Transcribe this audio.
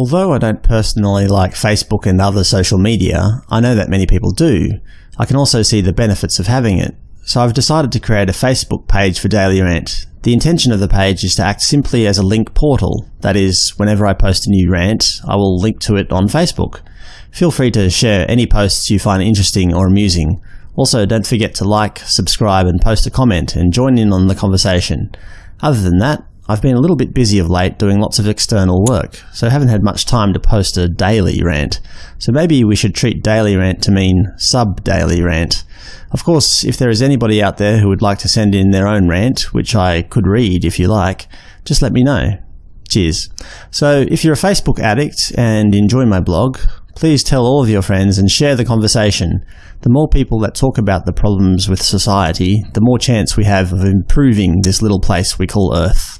Although I don't personally like Facebook and other social media, I know that many people do. I can also see the benefits of having it. So I've decided to create a Facebook page for Daily Rant. The intention of the page is to act simply as a link portal. That is, whenever I post a new rant, I will link to it on Facebook. Feel free to share any posts you find interesting or amusing. Also, don't forget to like, subscribe and post a comment and join in on the conversation. Other than that, I've been a little bit busy of late doing lots of external work, so haven't had much time to post a daily rant. So maybe we should treat daily rant to mean sub-daily rant. Of course, if there is anybody out there who would like to send in their own rant, which I could read if you like, just let me know. Cheers. So if you're a Facebook addict and enjoy my blog, please tell all of your friends and share the conversation. The more people that talk about the problems with society, the more chance we have of improving this little place we call Earth.